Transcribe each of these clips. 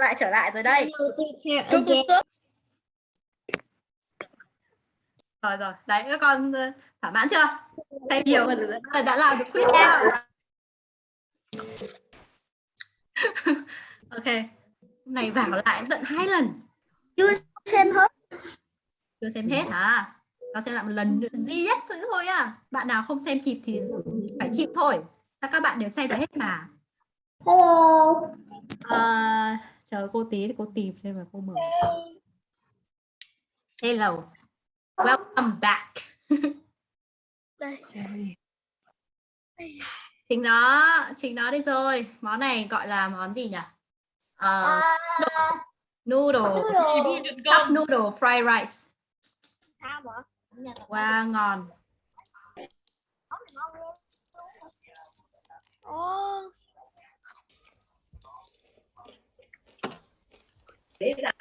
lại trở lại rồi đây. Rồi rồi. Đấy các con ờ, thỏa mãn chưa? Thấy nhiều và đã làm được quiz theo ok. Hôm này vào lại tận hai lần. Chưa xem hết. chưa xem hết hả? Nó xem lại một lần nữa. Duy nhất thôi thôi à bạn nào không xem kịp thì phải chịu thôi. Sao các bạn đều xem được hết mà? Hello. Ờ, chờ cô tí thì cô tìm xem mà cô mở. Hello. Welcome back. Đây. chính nó chính nó đây rồi. Món này gọi là món gì nhỉ? Ờ, À, noodle. Noodle. cup noodle fried rice. Sao mà? wow dễ dàng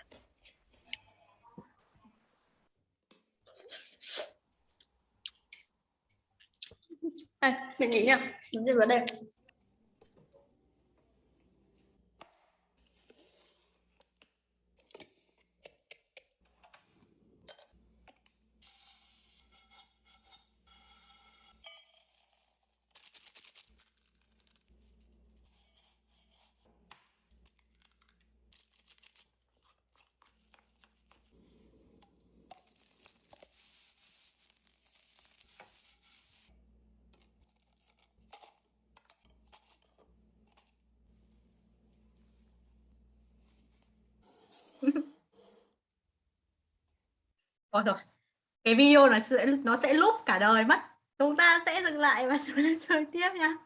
À, mình nghĩ nha. Mình sẽ vào đây. Ôi rồi cái video nó sẽ nó sẽ lúc cả đời mất. Chúng ta sẽ dừng lại và chúng ta chơi tiếp nha.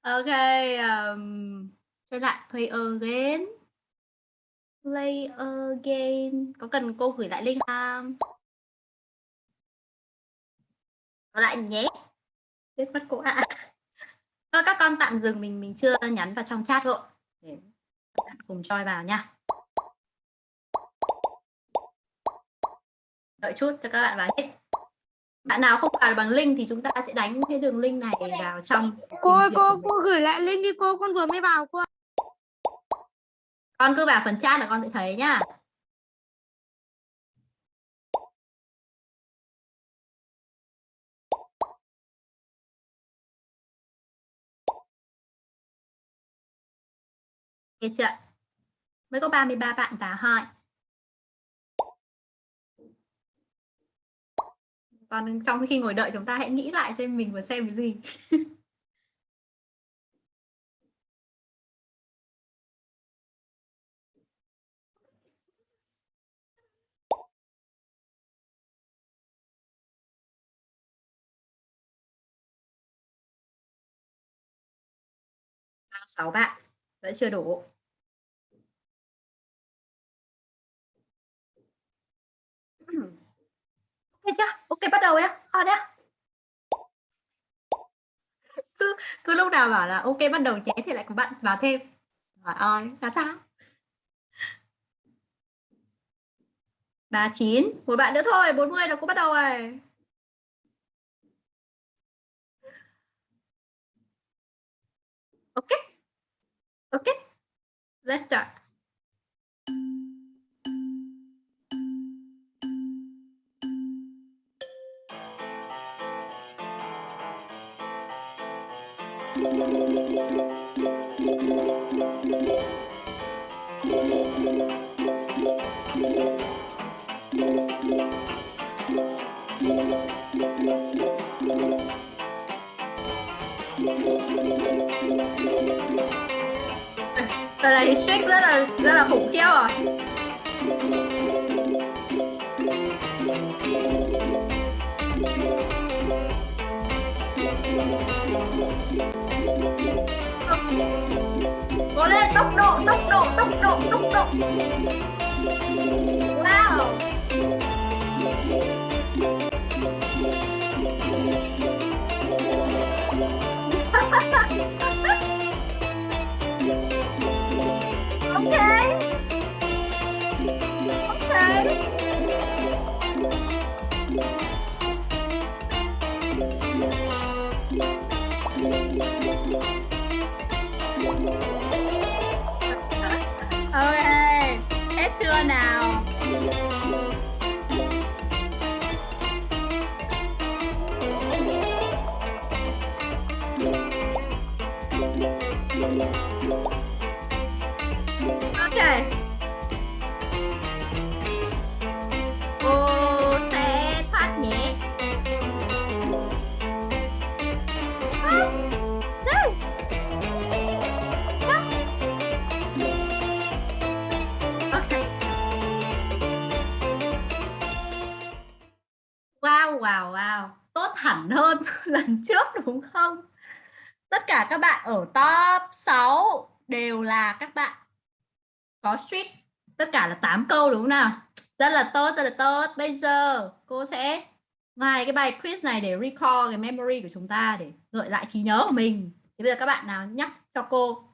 Ok um, chơi lại play again. Play again. Có cần cô gửi lại link không? Có lại nhé. Biết mất cô ạ. Thôi các con tạm dừng mình mình chưa nhắn vào trong chat rồi để cùng choi vào nha. Đợi chút cho các bạn vào hết bạn nào không vào bằng link thì chúng ta sẽ đánh cái đường link này vào trong cô ơi, cô cô gửi lại link đi cô con vừa mới vào cô con cứ vào phần chat là con sẽ thấy nhá Nghe chưa? Mới có 33 bạn vào thôi. Còn trong khi ngồi đợi chúng ta hãy nghĩ lại xem mình vừa xem cái gì. sáu bạn, vẫn chưa đủ ok chưa ok, bắt đầu nhé kho nhé cứ cứ lúc nào bảo là ok, bắt đầu chế thì lại có bạn vào thêm. Hỏi ơi là sao? Ba chín. Một bạn nữa thôi 40 là cũng bắt đầu rồi. Ok. Ok. Let's start. Giờ rất là rất là khủng khiếp rồi. ok hết chưa nào. Tất cả các bạn ở top 6 đều là các bạn có streak. Tất cả là 8 câu đúng không nào? Rất là tốt, rất là tốt. Bây giờ cô sẽ ngoài cái bài quiz này để recall cái memory của chúng ta để gợi lại trí nhớ của mình. Thì bây giờ các bạn nào nhắc cho cô.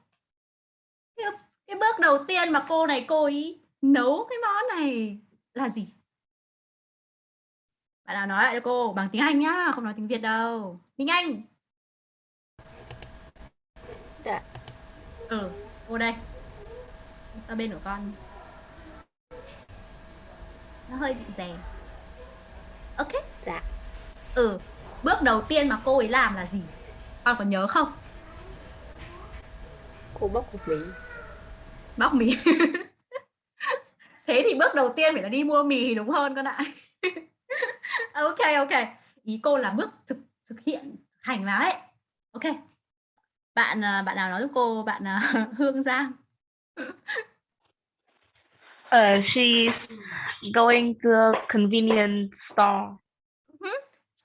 Cái, cái bước đầu tiên mà cô này cô ý nấu cái món này là gì? Bạn nào nói lại cho cô bằng tiếng Anh nhá, không nói tiếng Việt đâu. Minh Anh. Dạ. Ừ, cô đây. Ở bên của con. Nó hơi bị rè. Ok. Dạ. Ừ, bước đầu tiên mà cô ấy làm là gì? Con có nhớ không? Cô bóc cục mì. Bóc mì. Thế thì bước đầu tiên phải là đi mua mì đúng hơn con ạ. ok ok. Ý cô là bước thực thực hiện hành vào đấy. Ok. Bạn à, bạn nào nói giúp cô bạn à, Hương Giang. Uh, she's going to a convenience store.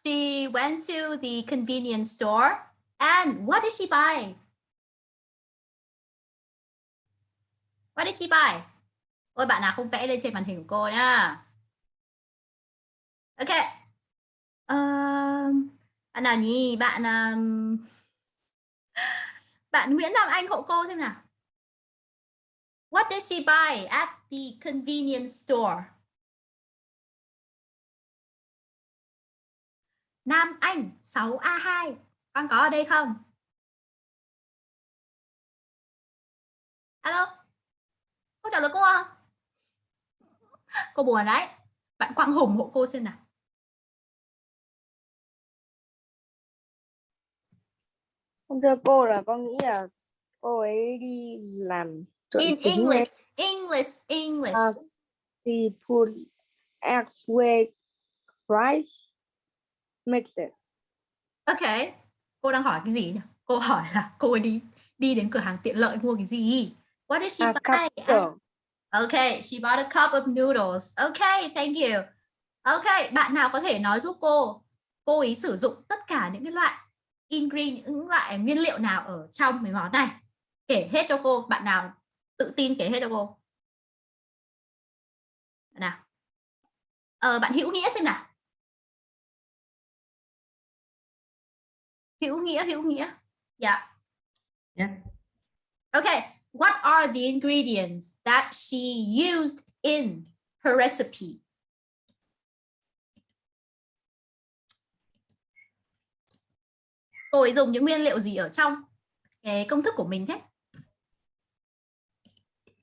She went to the convenience store and what did she buy? What did she buy? Ôi bạn nào không vẽ lên trên màn hình của cô nhá. Ok. Um, bạn nào nhỉ? Bạn um, bạn Nguyễn Nam Anh hộ cô xem nào. What did she buy at the convenience store? Nam Anh 6A2. Con có ở đây không? Alo. Cô trả lời cô không? Cô buồn đấy. Bạn Quang Hùng hộ cô xem nào. Không thưa cô là con nghĩ là cô ấy đi làm In English, English, English. Uh, she put eggs with rice, mix it. Ok. Cô đang hỏi cái gì nhỉ? Cô hỏi là cô ấy đi đi đến cửa hàng tiện lợi mua cái gì? What did she A buy? cup girl. Okay, she bought a cup of noodles. Okay, thank you. Okay, bạn nào có thể nói giúp cô cô ấy sử dụng tất cả những cái loại ingredient những loại nguyên liệu nào ở trong cái món này? Kể hết cho cô, bạn nào tự tin kể hết cho cô. Nào? Ờ, bạn Hữu Nghĩa xem nào. Hữu Nghĩa, Hữu Nghĩa. Dạ. Yeah. Okay, what are the ingredients that she used in her recipe? Ấy dùng những nguyên liệu gì ở trong cái công thức của mình thế?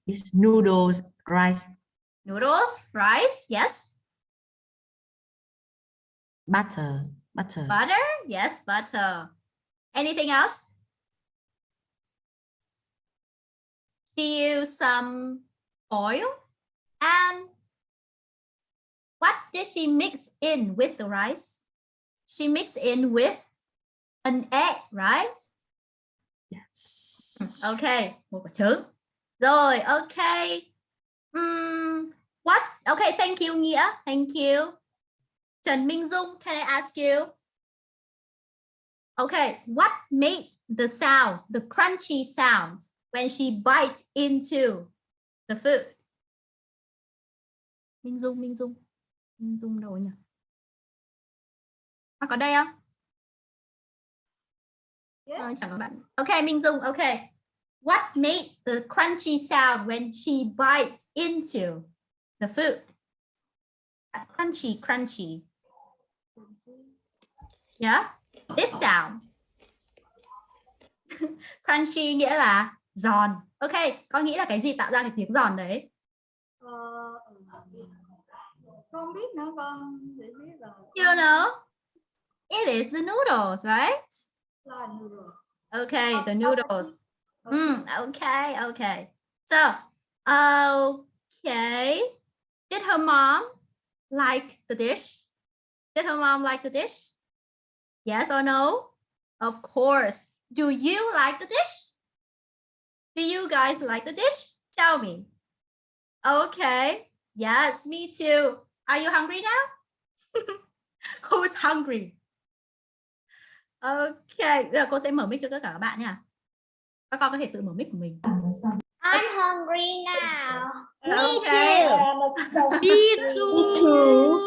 It's noodles, rice, Noodles, rice, yes. butter, butter, Butter, yes, butter. Anything else? She used some oil and what did she mix in with the rice? She mixed in with an egg, right? yes. Okay, một quả trứng. Rồi, okay. Ừm, what? Okay, thank you Nghĩa. Thank you. Trần Minh Dung, can I ask you? Okay, what made the sound, the crunchy sound when she bites into the food? Minh Dung, Minh Dung. Minh Dung đâu nhỉ? Có đây không? Ờ, chẳng có bạn. Okay, Minh Dung, okay. What made the crunchy sound when she bites into the food? Crunchy, crunchy. Yeah, this sound. crunchy nghĩa là giòn. Ok, con nghĩ là cái gì tạo ra cái tiếng giòn đấy? Ờ, con biết nữa con để biết là You don't know? It is the noodles, right? Okay, the noodles. Mm, okay, okay. So, okay. Did her mom like the dish? Did her mom like the dish? Yes or no? Of course. Do you like the dish? Do you guys like the dish? Tell me. Okay. Yes, me too. Are you hungry now? Who's hungry? Okay, giờ cô sẽ mở mic cho tất cả các bạn nha. Các con có thể tự mở mic của mình. I'm hungry now. Okay. Me too.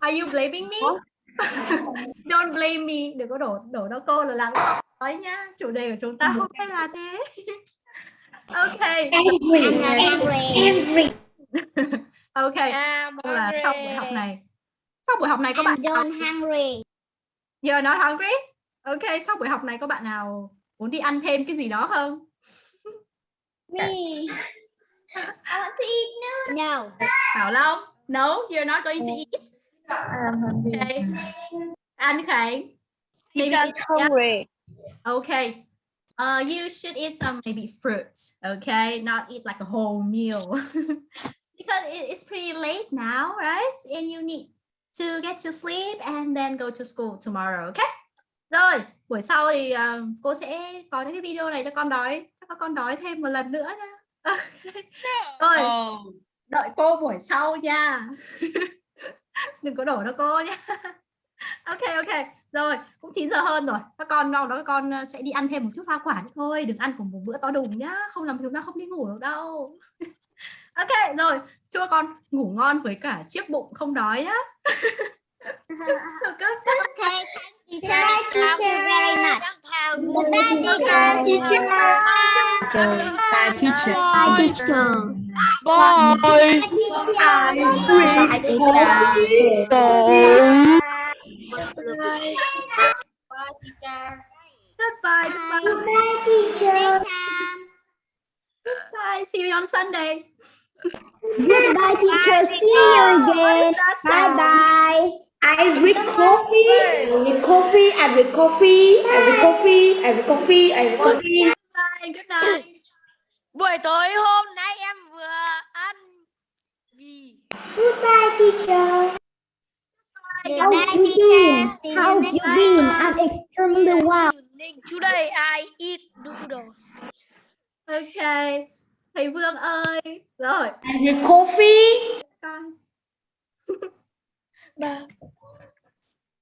Are you blaming me? Don't blame me. Đừng có đổ đổ cho cô là làm con nói nhá. Chủ đề của chúng ta hôm nay là thế. Okay. I'm not hungry. Okay. Tức là sau buổi học này. Sau buổi học này có bạn don't hungry. You're not hungry? Okay, sau buổi học này có bạn nào muốn đi ăn thêm cái gì đó không? Me. I want to eat noodles. No. Bảo Long? No, you're not going to eat. Okay. An Khánh? Maybe yeah. hungry. Okay. Uh, you should eat some maybe fruits, okay? Not eat like a whole meal. because it- it's pretty late now, right? And you need to get to sleep and then go to school tomorrow, okay? Rồi, buổi sau thì uh, cô sẽ có những cái video này cho con đói, cho các con đói thêm một lần nữa nha. Rồi, đợi cô buổi sau nha. Đừng có đổ cho cô nhé. ok ok rồi cũng 9 giờ hơn rồi các con ngon đó các con ờ, sẽ đi ăn thêm một chút hoa quả nữa thôi đừng ăn cùng một bữa to đùng nhá không làm chúng ta không đi ngủ được đâu ok rồi các con ngủ ngon với cả chiếc bụng không đói nhá? Okay. Thank you, teacher, very much. Goodbye, teacher. Teacher. Bye, teacher. Bye, teacher. Bye. goodbye goodbye Goodbye, teacher. bye see you on Sunday Goodbye, teacher. See you again. Bye bye. I read coffee. I read coffee. I read coffee. I read coffee. I read coffee. I read coffee. bye good night Buổi tối hôm nay em vừa ăn mì. Goodbye, teacher. Goodbye, teacher. See you next time. I'm extremely well. Today I eat noodles. ok thầy Vương ơi rồi I read coffee. con Bye.